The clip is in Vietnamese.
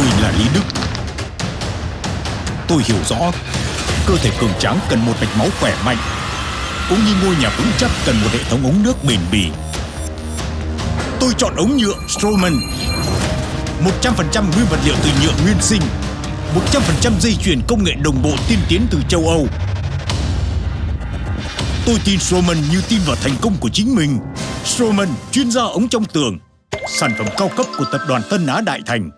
Tôi là Lý Đức. Tôi hiểu rõ, cơ thể cường tráng cần một mạch máu khỏe mạnh, cũng như ngôi nhà vững chắc cần một hệ thống ống nước bền bỉ. Tôi chọn ống nhựa Strowman. 100% nguyên vật liệu từ nhựa nguyên sinh, 100% dây chuyền công nghệ đồng bộ tiên tiến từ châu Âu. Tôi tin Strowman như tin vào thành công của chính mình. Strowman, chuyên gia ống trong tường, sản phẩm cao cấp của tập đoàn Tân Á Đại Thành.